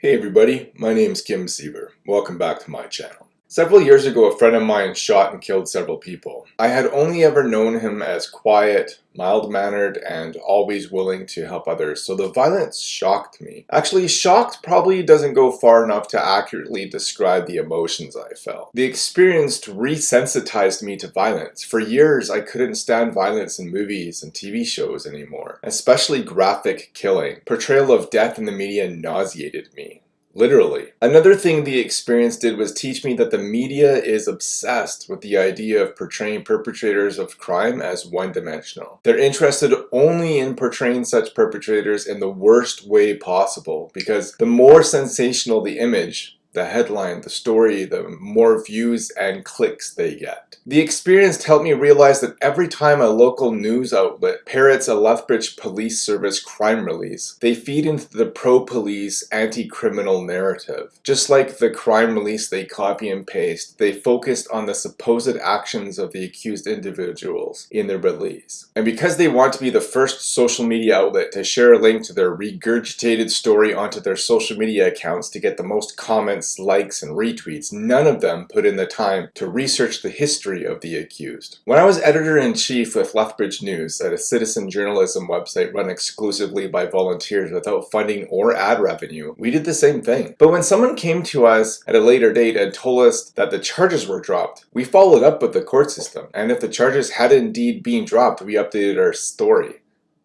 Hey everybody, my name is Kim Siever. Welcome back to my channel. Several years ago, a friend of mine shot and killed several people. I had only ever known him as quiet, mild-mannered, and always willing to help others, so the violence shocked me. Actually, shocked probably doesn't go far enough to accurately describe the emotions I felt. The experience resensitized me to violence. For years, I couldn't stand violence in movies and TV shows anymore, especially graphic killing. Portrayal of death in the media nauseated me. Literally. Another thing the experience did was teach me that the media is obsessed with the idea of portraying perpetrators of crime as one-dimensional. They're interested only in portraying such perpetrators in the worst way possible because the more sensational the image, the headline, the story, the more views and clicks they get. The experience helped me realize that every time a local news outlet parrots a Lethbridge Police Service crime release, they feed into the pro-police, anti-criminal narrative. Just like the crime release they copy and paste, they focused on the supposed actions of the accused individuals in their release. And because they want to be the first social media outlet to share a link to their regurgitated story onto their social media accounts to get the most comments comments, likes, and retweets, none of them put in the time to research the history of the accused. When I was editor-in-chief with Lethbridge News at a citizen journalism website run exclusively by volunteers without funding or ad revenue, we did the same thing. But when someone came to us at a later date and told us that the charges were dropped, we followed up with the court system, and if the charges had indeed been dropped, we updated our story.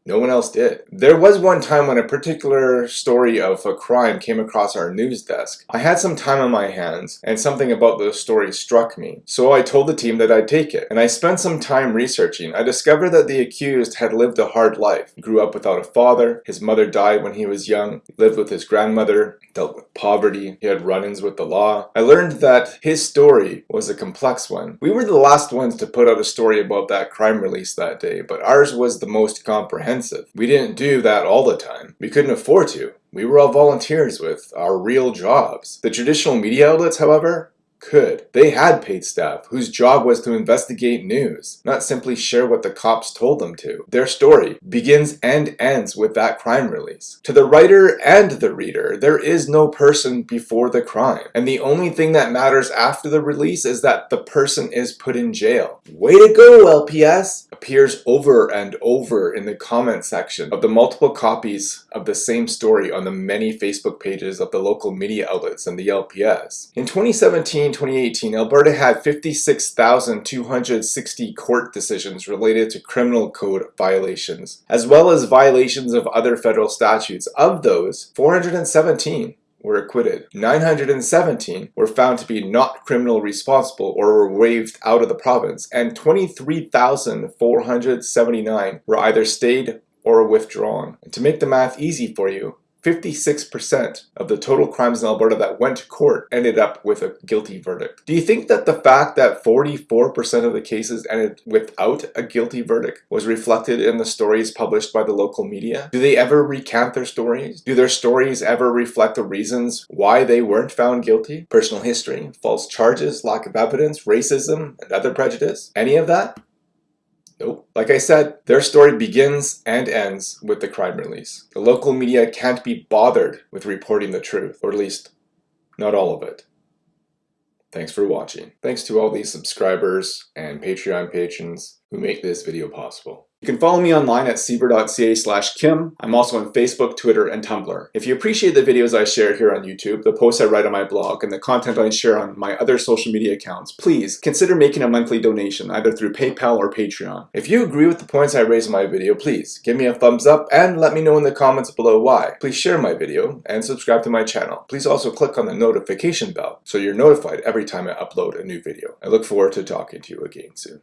No one else did. There was one time when a particular story of a crime came across our news desk. I had some time on my hands and something about the story struck me. So I told the team that I'd take it. And I spent some time researching. I discovered that the accused had lived a hard life. Grew up without a father. His mother died when he was young. Lived with his grandmother. Dealt with poverty. He had run-ins with the law. I learned that his story was a complex one. We were the last ones to put out a story about that crime release that day, but ours was the most comprehensive We didn't do that all the time. We couldn't afford to. We were all volunteers with our real jobs. The traditional media outlets, however, could. They had paid staff whose job was to investigate news, not simply share what the cops told them to. Their story begins and ends with that crime release. To the writer and the reader, there is no person before the crime, and the only thing that matters after the release is that the person is put in jail. Way to go, LPS! Appears over and over in the comment section of the multiple copies of the same story on the many Facebook pages of the local media outlets and the LPS. In 2017, 2018, Alberta had 56,260 court decisions related to criminal code violations, as well as violations of other federal statutes. Of those, 417 were acquitted. 917 were found to be not criminal responsible or were waived out of the province, and 23,479 were either stayed or withdrawn. And to make the math easy for you, 56% of the total crimes in Alberta that went to court ended up with a guilty verdict. Do you think that the fact that 44% of the cases ended without a guilty verdict was reflected in the stories published by the local media? Do they ever recount their stories? Do their stories ever reflect the reasons why they weren't found guilty? Personal history, false charges, lack of evidence, racism, and other prejudice? Any of that? Nope. Like I said, their story begins and ends with the crime release. The local media can't be bothered with reporting the truth, or at least, not all of it. Thanks for watching. Thanks to all these subscribers and Patreon patrons who make this video possible. You can follow me online at siever.ca slash kim. I'm also on Facebook, Twitter, and Tumblr. If you appreciate the videos I share here on YouTube, the posts I write on my blog, and the content I share on my other social media accounts, please consider making a monthly donation either through PayPal or Patreon. If you agree with the points I raise in my video, please give me a thumbs up and let me know in the comments below why. Please share my video and subscribe to my channel. Please also click on the notification bell so you're notified every time I upload a new video. I look forward to talking to you again soon.